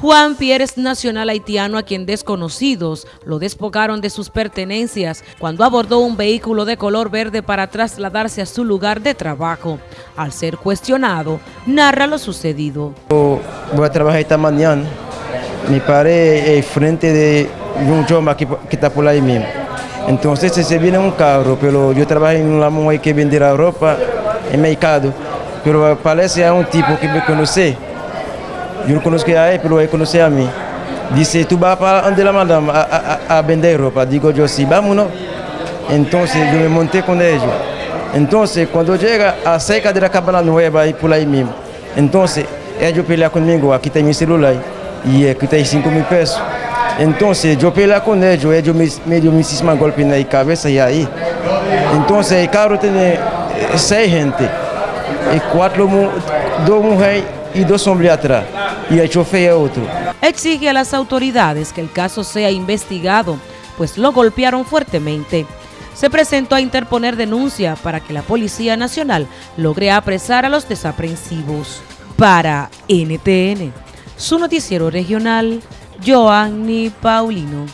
Juan Pierre es nacional haitiano a quien desconocidos lo despojaron de sus pertenencias cuando abordó un vehículo de color verde para trasladarse a su lugar de trabajo. Al ser cuestionado, narra lo sucedido. Voy a trabajar esta mañana. Me paré frente de un choma que, está por ahí mismo. Entonces se viene un carro, pero yo trabajo en una mujer que vende la ropa en mercado. Pero parece a un tipo que me conoce yo no conozco a él, pero él conoce a mí. Dice, tú vas para donde la madame a, vender ropa. Digo yo, sí, vámonos. Entonces yo me monté con ellos. Entonces cuando llega a cerca de la cabana nueva y por ahí mismo, entonces ellos pelean conmigo, aquí está mi celular y aquí está 5 mil pesos. Entonces yo peleé con ellos, ellos me, me dio muchísimos golpes en la cabeza y ahí. Entonces el carro tiene seis gente, y cuatro, dos mujeres y dos hombres atrás y el chofer es otro. Exige a las autoridades que el caso sea investigado, pues lo golpearon fuertemente. Se presentó a interponer denuncia para que la Policía Nacional logre apresar a los desaprensivos. Para NTN, su noticiero regional, Joanny Paulino.